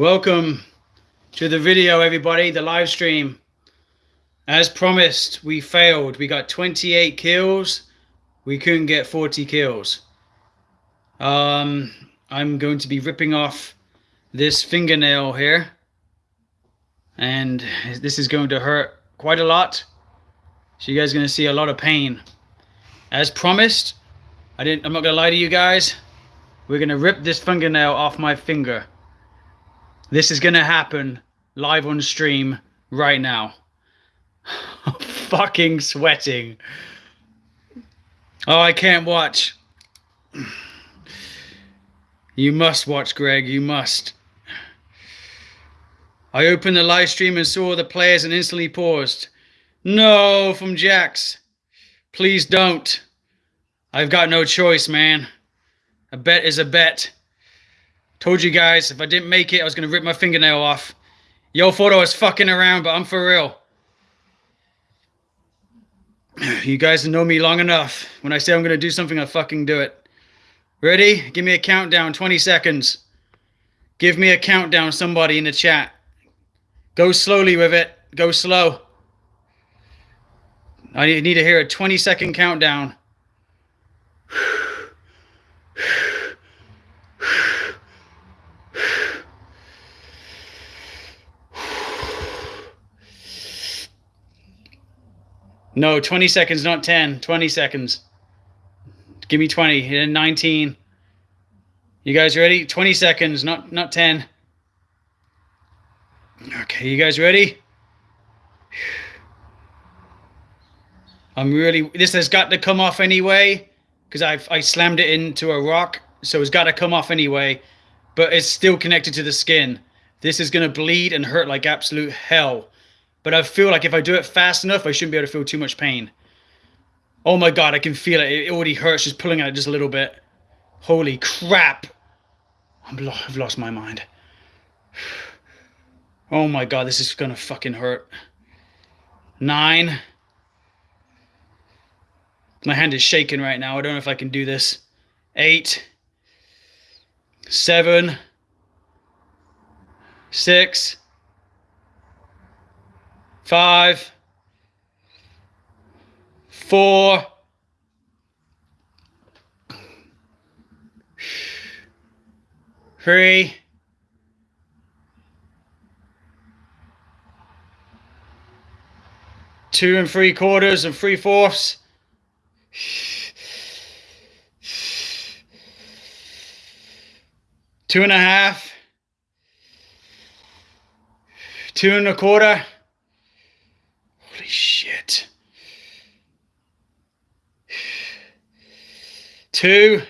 Welcome to the video, everybody, the live stream. As promised, we failed. We got 28 kills. We couldn't get 40 kills. Um, I'm going to be ripping off this fingernail here. And this is going to hurt quite a lot. So you guys are going to see a lot of pain. As promised, I didn't, I'm not going to lie to you guys. We're going to rip this fingernail off my finger. This is going to happen live on stream right now. fucking sweating. Oh, I can't watch. You must watch, Greg. You must. I opened the live stream and saw the players and instantly paused. No, from Jax. Please don't. I've got no choice, man. A bet is a bet. Told you guys, if I didn't make it, I was going to rip my fingernail off. Yo thought I was fucking around, but I'm for real. You guys know me long enough. When I say I'm going to do something, I fucking do it. Ready? Give me a countdown, 20 seconds. Give me a countdown, somebody in the chat. Go slowly with it. Go slow. I need to hear a 20 second countdown. No, 20 seconds, not 10. 20 seconds. Give me 20. And 19. You guys ready? 20 seconds, not not 10. Okay, you guys ready? I'm really this has got to come off anyway because I've I slammed it into a rock, so it's got to come off anyway, but it's still connected to the skin. This is going to bleed and hurt like absolute hell. But I feel like if I do it fast enough, I shouldn't be able to feel too much pain. Oh my god, I can feel it. It already hurts just pulling out it just a little bit. Holy crap. i have lost my mind. Oh my god, this is gonna fucking hurt. Nine. My hand is shaking right now. I don't know if I can do this. Eight. Seven. Six five, four, three, two and three quarters and three fourths. Two and a half, two and a quarter, Holy shit. Two.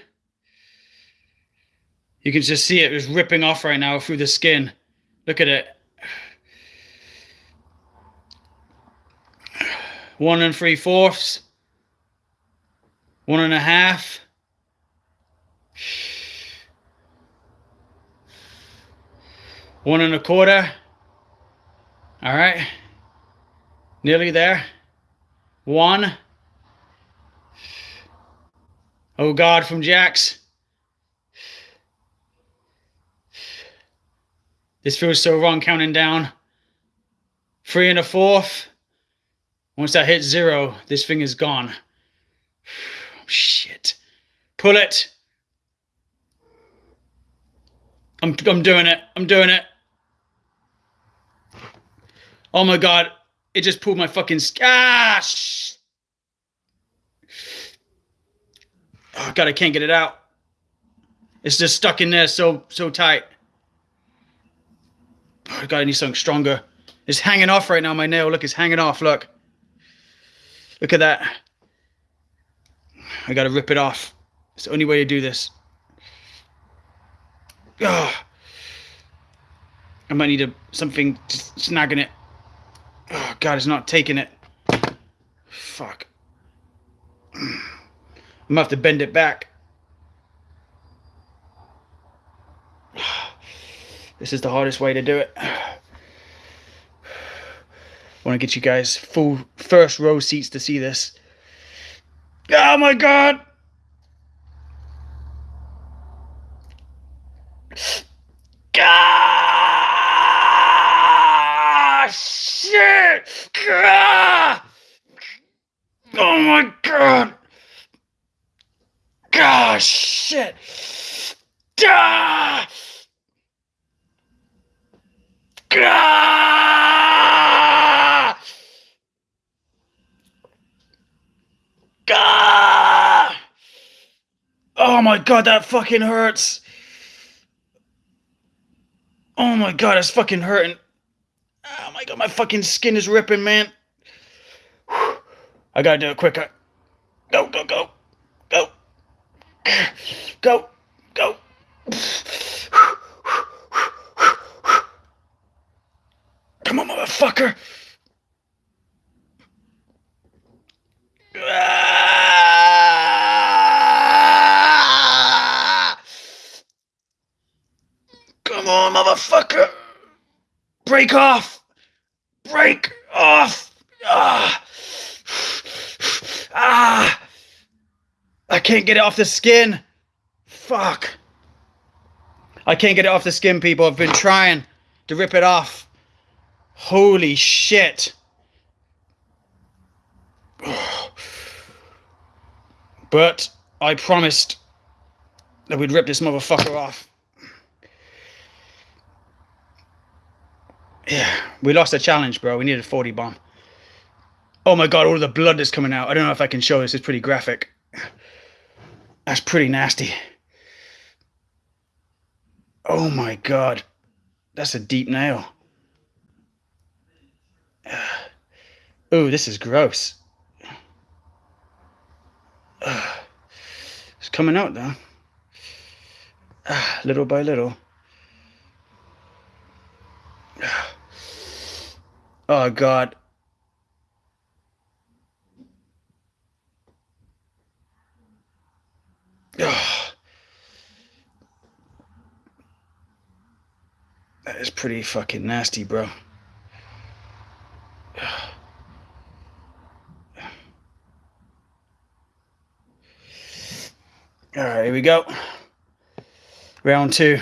You can just see it was ripping off right now through the skin. Look at it. One and three fourths. One and a half. One and a quarter. All right. Nearly there. One. Oh God, from Jax. This feels so wrong counting down. Three and a fourth. Once that hits zero, this thing is gone. shit. Pull it. I'm, I'm doing it. I'm doing it. Oh my God it just pulled my fucking gosh. Ah, oh god, I can't get it out. It's just stuck in there so so tight. Oh god, I need something stronger. It's hanging off right now, my nail. Look, it's hanging off. Look. Look at that. I gotta rip it off. It's the only way to do this. Oh. I might need a, something snagging it. God, it's not taking it. Fuck. I'm gonna have to bend it back. This is the hardest way to do it. I want to get you guys full first row seats to see this. Oh my. God. shit! Ah! Oh my god! Ah, shit! Ah! Ah! Ah! Oh my god, that fucking hurts. Oh my god, it's fucking hurting. Oh my god, my fucking skin is ripping, man. I gotta do it quicker. Go, go, go. Go. Go. Go. Come on, motherfucker. Ah! Come on, motherfucker. Break off. Break off. Ah. Ah. I can't get it off the skin. Fuck. I can't get it off the skin, people. I've been trying to rip it off. Holy shit. But I promised that we'd rip this motherfucker off. Yeah, we lost a challenge, bro. We needed a 40 bomb. Oh my god, all the blood is coming out. I don't know if I can show this. It's pretty graphic. That's pretty nasty. Oh my god. That's a deep nail. Oh, this is gross. It's coming out though. Little by little. Oh god. That is pretty fucking nasty, bro. All right, here we go. Round two.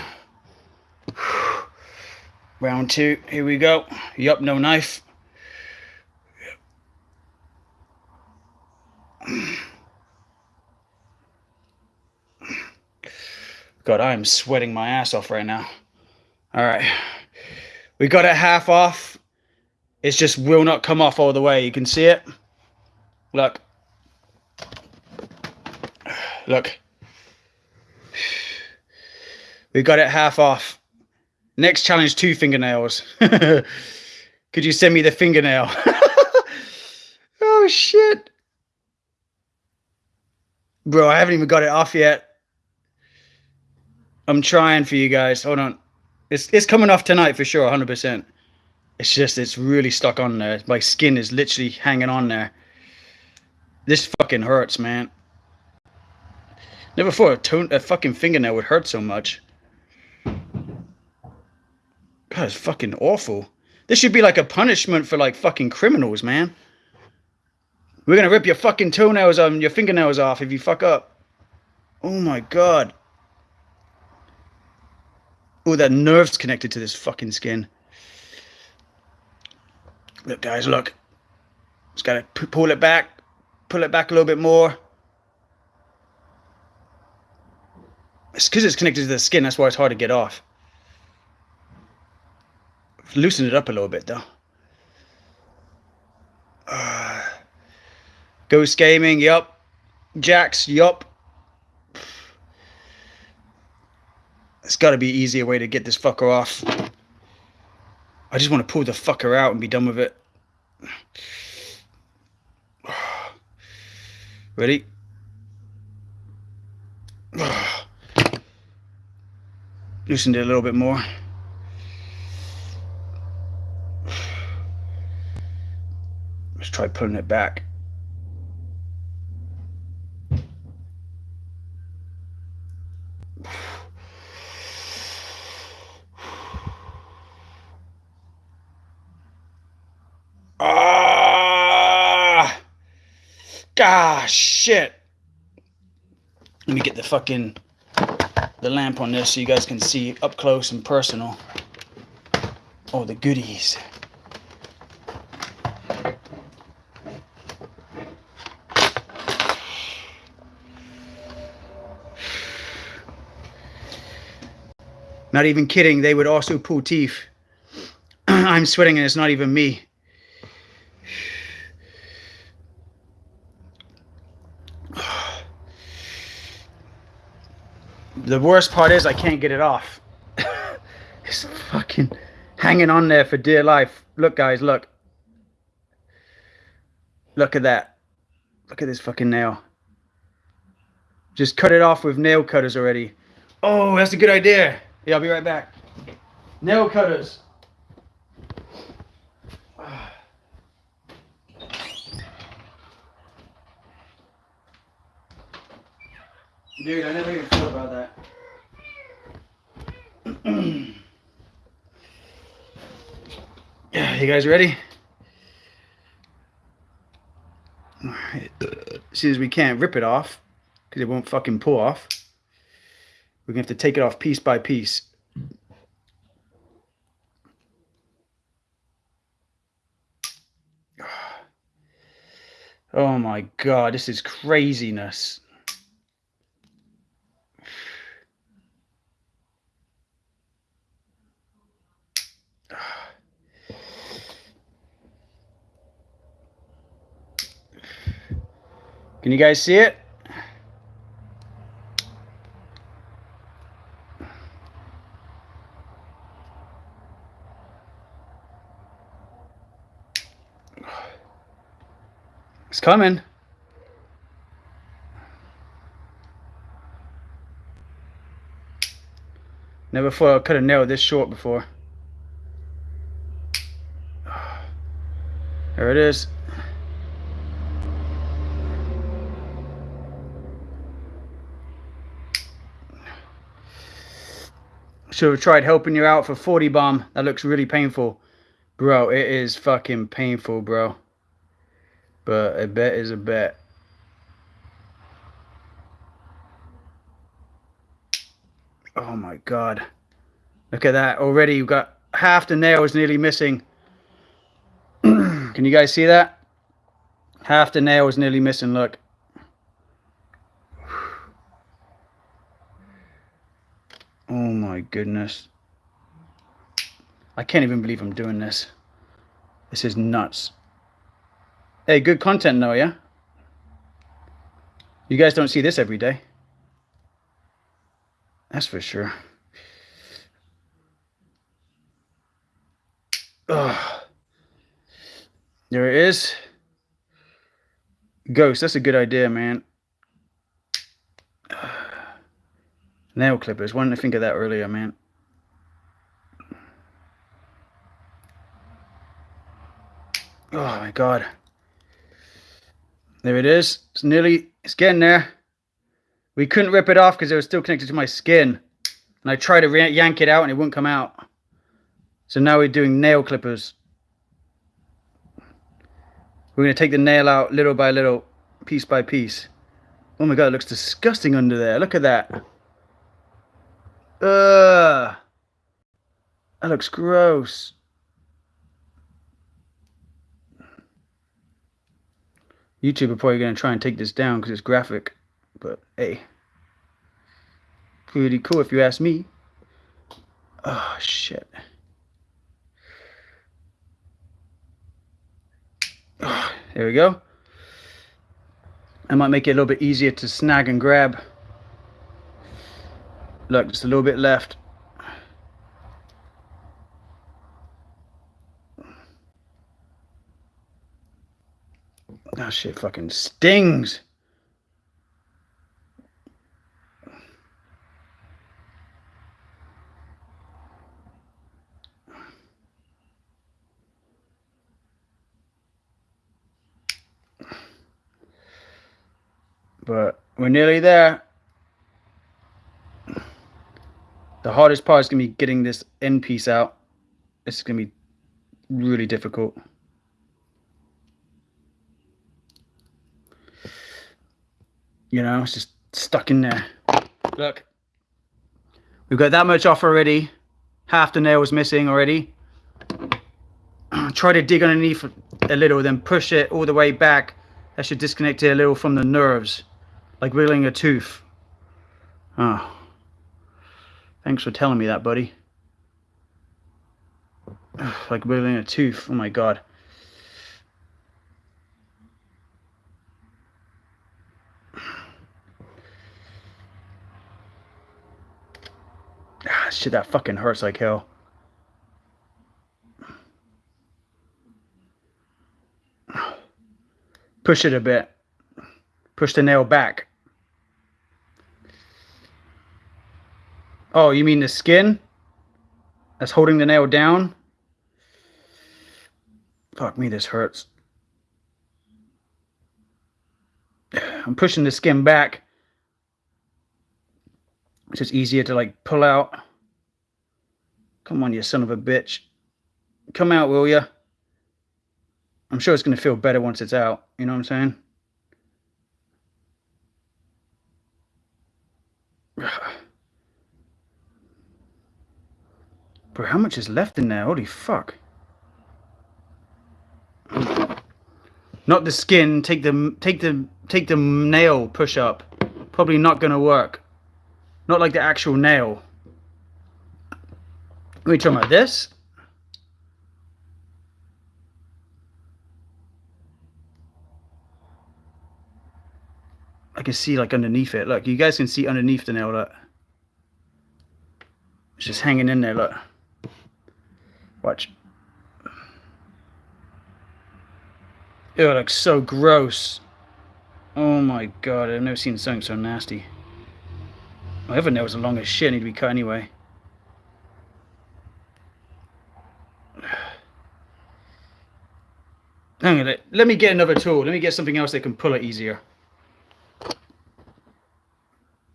Round two, here we go. Yup, no knife. God, I am sweating my ass off right now. All right. We got it half off. It just will not come off all the way. You can see it. Look. Look. We got it half off. Next challenge, two fingernails. Could you send me the fingernail? oh, shit. Bro, I haven't even got it off yet. I'm trying for you guys. Hold on. It's it's coming off tonight for sure, 100%. It's just, it's really stuck on there. My skin is literally hanging on there. This fucking hurts, man. Never thought a, tone, a fucking fingernail would hurt so much. God, it's fucking awful. This should be like a punishment for like fucking criminals, man. We're gonna rip your fucking toenails and your fingernails off if you fuck up. Oh my god. Oh, that nerve's connected to this fucking skin. Look, guys, look. Just gotta pull it back. Pull it back a little bit more. It's because it's connected to the skin. That's why it's hard to get off. Loosen it up a little bit, though. Uh, Ghost Gaming, yup. Jax, yup. There's got to be an easier way to get this fucker off. I just want to pull the fucker out and be done with it. Ready? Loosened it a little bit more. Try pulling it back. Ah! Ah, shit. Let me get the fucking the lamp on this so you guys can see up close and personal. Oh, the goodies. Not even kidding, they would also pull teeth. I'm sweating and it's not even me. The worst part is I can't get it off. it's fucking hanging on there for dear life. Look, guys, look. Look at that. Look at this fucking nail. Just cut it off with nail cutters already. Oh, that's a good idea. Yeah, I'll be right back. Nail cutters. Dude, I never even thought about that. yeah, you guys ready? As soon as we can't rip it off because it won't fucking pull off. We're gonna have to take it off piece by piece. Oh my god, this is craziness. Can you guys see it? Coming. Never thought I could have nailed this short before. There it is. Should have tried helping you out for 40 bomb. That looks really painful. Bro, it is fucking painful, bro. But a bet is a bet. Oh my god. Look at that. Already you've got half the nail is nearly missing. Can you guys see that? Half the nail is nearly missing, look. Oh my goodness. I can't even believe I'm doing this. This is nuts. Hey, good content though, yeah? You guys don't see this every day. That's for sure. Ugh. There it is. Ghost, that's a good idea, man. Nail clippers. Why didn't I think of that earlier, man? Oh my god. There it is. It's nearly, it's getting there. We couldn't rip it off because it was still connected to my skin. And I tried to yank it out and it wouldn't come out. So now we're doing nail clippers. We're going to take the nail out little by little, piece by piece. Oh my god, it looks disgusting under there. Look at that. Ugh. That looks gross. YouTube are probably going to try and take this down because it's graphic. But hey. Pretty cool if you ask me. Oh, shit. Oh, there we go. I might make it a little bit easier to snag and grab. Look, just a little bit left. That shit fucking stings. But we're nearly there. The hardest part is going to be getting this end piece out. It's going to be really difficult. You know, it's just stuck in there. Look. We've got that much off already. Half the nail is missing already. Try to dig underneath a little, then push it all the way back. That should disconnect it a little from the nerves. Like wiggling a tooth. Oh. Thanks for telling me that, buddy. like building a tooth. Oh my god. Ah, shit, that fucking hurts like hell. Push it a bit. Push the nail back. Oh, you mean the skin? That's holding the nail down? Fuck me, this hurts. I'm pushing the skin back. It's just easier to like pull out. Come on, you son of a bitch. Come out, will ya? I'm sure it's going to feel better once it's out. You know what I'm saying? Bro, how much is left in there? Holy fuck. Not the skin. Take the take the take the nail push up. Probably not gonna work. Not like the actual nail. Are we talking about this? I can see like underneath it. Look, you guys can see underneath the nail. Look, it's just hanging in there. Look, watch. It looks so gross. Oh my god, I've never seen something so nasty. My other nails are long as shit, need to be cut anyway. Hang on, let me get another tool. Let me get something else that can pull it easier.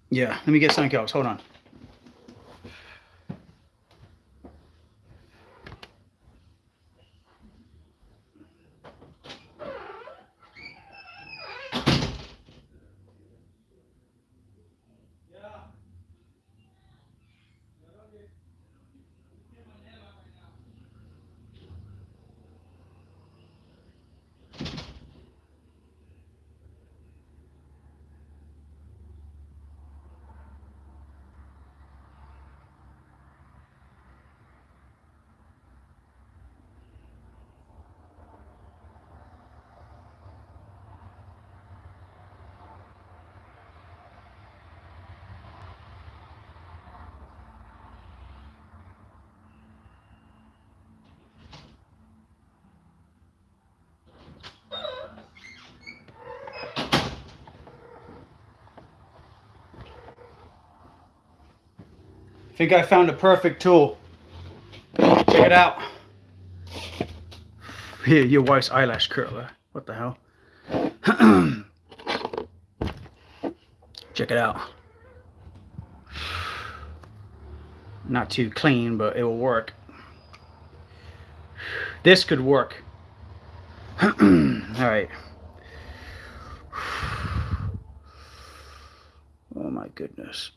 Yeah, let me get something else. Hold on. Think I found a perfect tool. Check it out. Here, your wife's eyelash curler. What the hell? Check it out. Not too clean, but it will work. This could work. All right. Oh my goodness.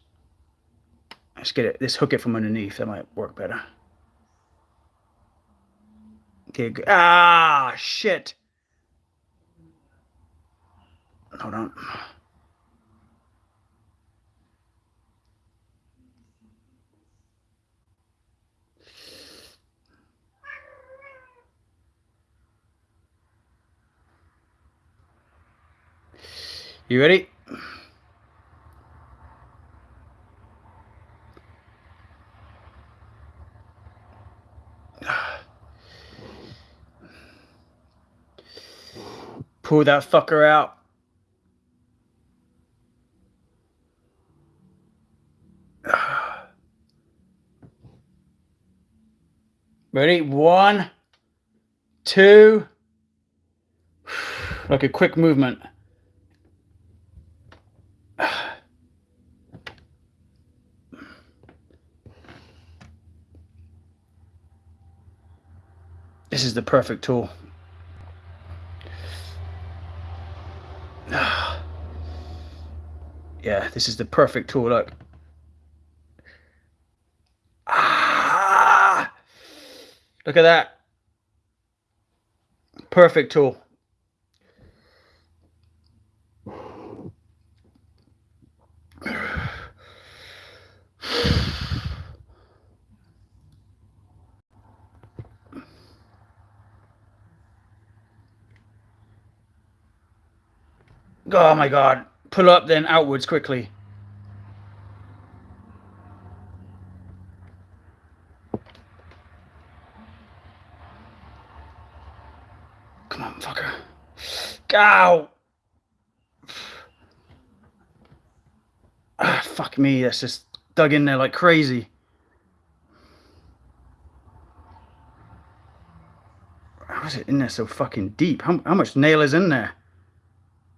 Let's get it. Let's hook it from underneath. That might work better. Okay. Ah, shit. Hold on. You ready? Pull that fucker out. Ready? One, two. Like a quick movement. This is the perfect tool. Yeah, this is the perfect tool. Look. Ah! Look at that. Perfect tool. Oh my god. Pull up then outwards quickly. Come on, fucker. Go! Ah, fuck me, that's just dug in there like crazy. How is it in there so fucking deep? How, how much nail is in there?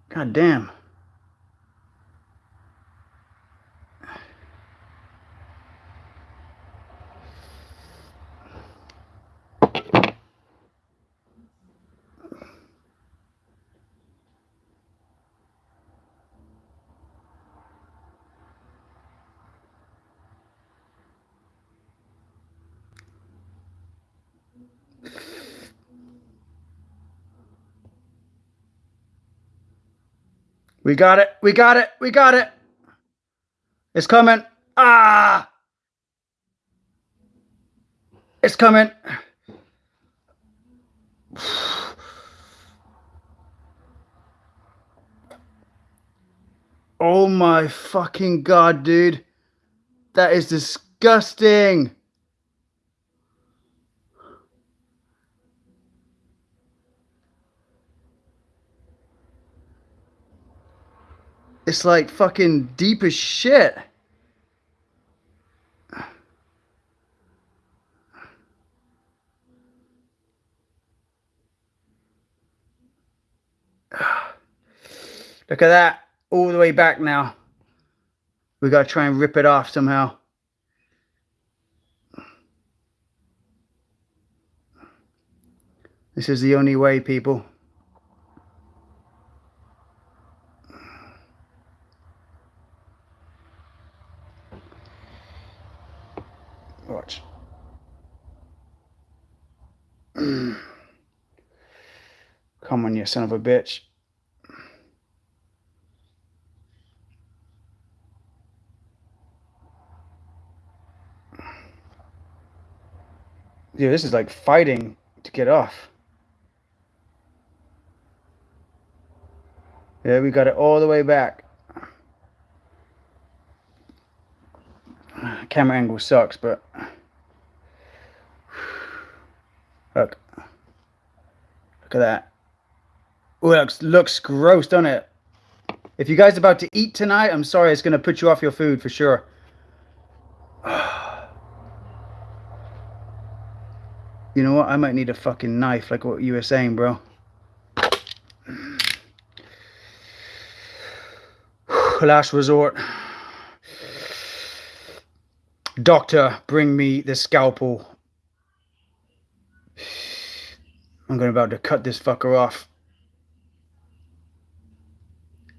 God damn. We got it. We got it. We got it. It's coming. Ah! It's coming. Oh my fucking god, dude. That is disgusting. It's like fucking deep as shit. Look at that. All the way back now. We got to try and rip it off somehow. This is the only way, people. Watch. Come on, you son of a bitch. Yeah, this is like fighting to get off. Yeah, we got it all the way back. Camera angle sucks, but look, look at that. Oh, looks looks gross, don't it? If you guys are about to eat tonight, I'm sorry, it's gonna put you off your food for sure. You know what? I might need a fucking knife, like what you were saying, bro. Last resort. Doctor, bring me the scalpel. I'm going about to cut this fucker off.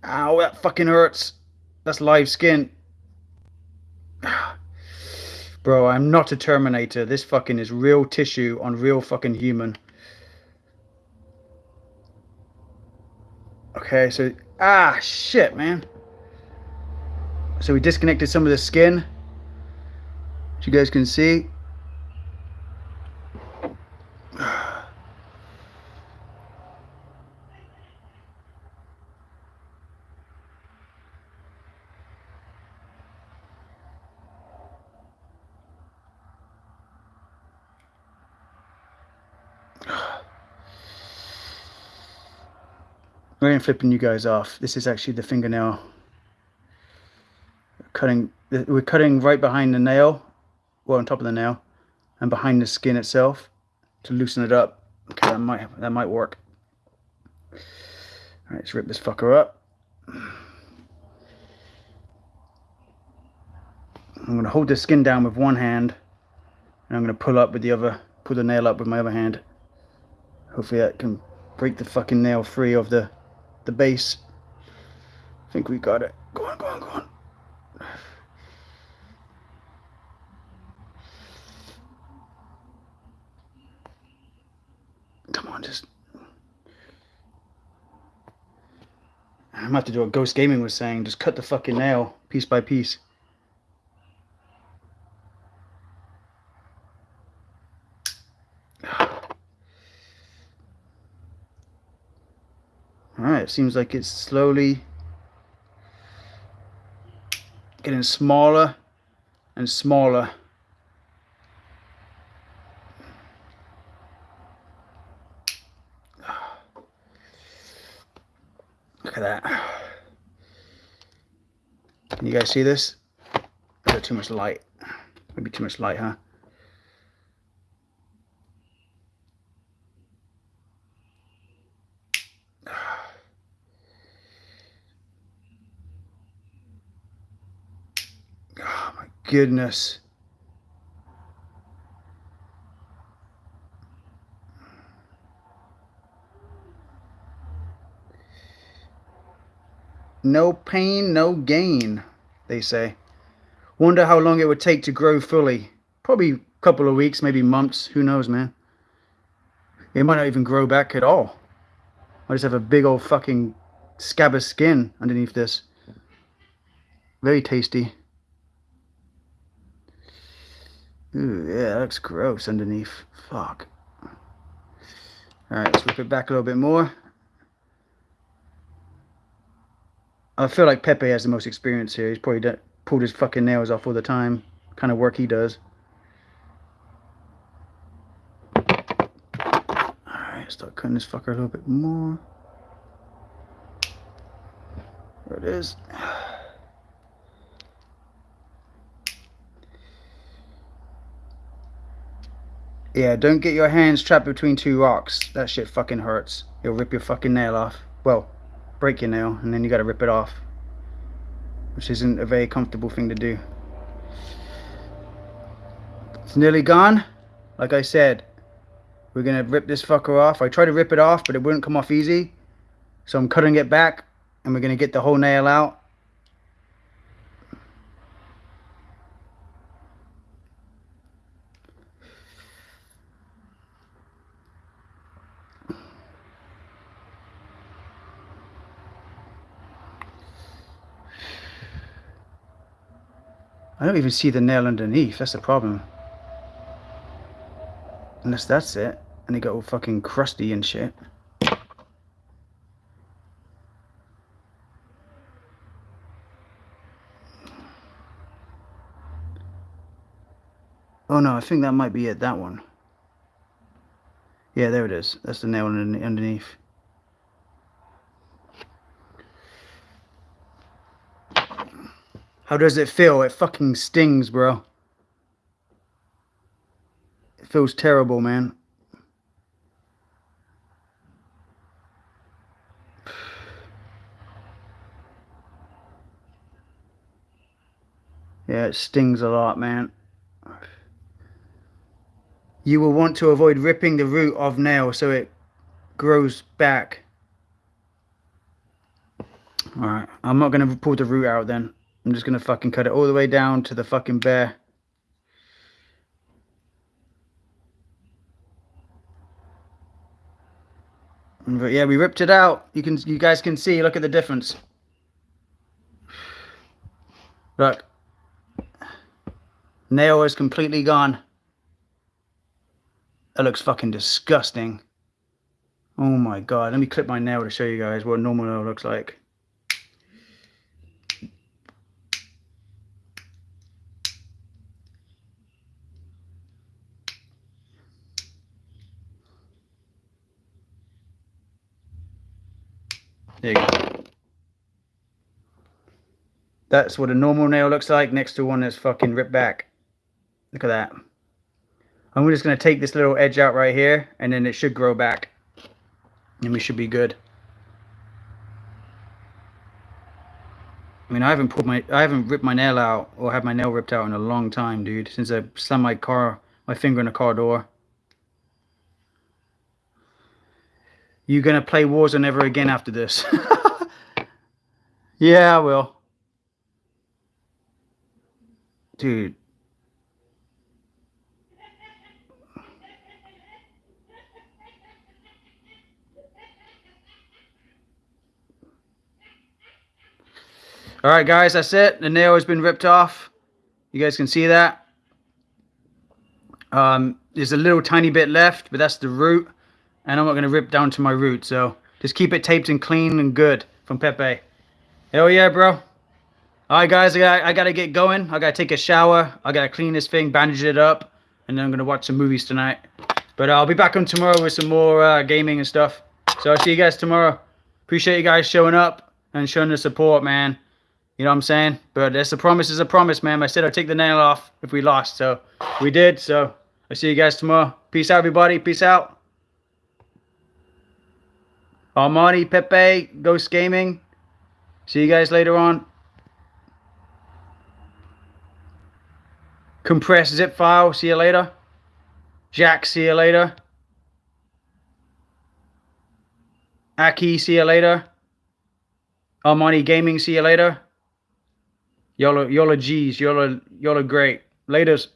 Ow, that fucking hurts. That's live skin. Bro, I'm not a Terminator. This fucking is real tissue on real fucking human. Okay, so... Ah, shit, man. So we disconnected some of the skin as you guys can see I am flipping you guys off. This is actually the fingernail cutting. We're cutting right behind the nail well on top of the nail and behind the skin itself to loosen it up. Okay, that might that might work. All right, let's rip this fucker up. I'm gonna hold the skin down with one hand and I'm gonna pull up with the other, pull the nail up with my other hand. Hopefully that can break the fucking nail free of the the base. I think we got it. Go on, go on, go on. Just... I'm about to do what Ghost Gaming was saying. Just cut the fucking nail piece by piece. Alright, it seems like it's slowly getting smaller and smaller. Look at that. Can you guys see this? Is there too much light? Maybe too much light, huh? Oh my goodness. No pain, no gain, they say. Wonder how long it would take to grow fully. Probably a couple of weeks, maybe months. Who knows, man? It might not even grow back at all. I just have a big old fucking scab of skin underneath this. Very tasty. Ooh, yeah, that looks gross underneath. Fuck. Alright, let's rip it back a little bit more. I feel like Pepe has the most experience here. He's probably done, pulled his fucking nails off all the time. Kind of work he does. Alright, start cutting this fucker a little bit more. There it is. Yeah, don't get your hands trapped between two rocks. That shit fucking hurts. It'll rip your fucking nail off. Well, break your nail and then you got to rip it off which isn't a very comfortable thing to do. It's nearly gone. Like I said we're gonna rip this fucker off. I tried to rip it off but it wouldn't come off easy. So I'm cutting it back and we're gonna get the whole nail out I don't even see the nail underneath. That's the problem. Unless that's it. And it got all fucking crusty and shit. Oh no, I think that might be it, that one. Yeah, there it is. That's the nail underneath. How does it feel? It fucking stings, bro. It feels terrible, man. Yeah, it stings a lot, man. You will want to avoid ripping the root of nail so it grows back. Alright, I'm not going to pull the root out then. I'm just going to fucking cut it all the way down to the fucking bare. But yeah, we ripped it out. You can, you guys can see, look at the difference. Look. Nail is completely gone. That looks fucking disgusting. Oh my god. Let me clip my nail to show you guys what normal nail looks like. There you go. That's what a normal nail looks like next to one that's fucking ripped back. Look at that. I'm just going to take this little edge out right here and then it should grow back. And we should be good. I mean, I haven't put my, I haven't ripped my nail out or had my nail ripped out in a long time, dude. Since I slammed my car, my finger in a car door. You gonna play Warzone ever again after this? yeah, I will. Dude. All right, guys, that's it. The nail has been ripped off. You guys can see that. Um, there's a little tiny bit left, but that's the root and I'm not going to rip down to my root. So Just keep it taped and clean and good from Pepe. Hell yeah, bro. All right, guys, I got I gotta get going. I gotta take a shower. I gotta clean this thing, bandage it up, and then I'm gonna watch some movies tonight. But I'll be back on tomorrow with some more uh, gaming and stuff. So I'll see you guys tomorrow. Appreciate you guys showing up and showing the support, man. You know what I'm saying? But it's a promise is a promise, man. I said I'd take the nail off if we lost. So we did. So I'll see you guys tomorrow. Peace out, everybody. Peace out. Armani, Pepe, Ghost Gaming. See you guys later on. Compressed zip file. See you later. Jack, see you later. Aki, see you later. Armani Gaming, see you later. Y'all are, y'all are G's. Y'all are, y'all are great. Laters.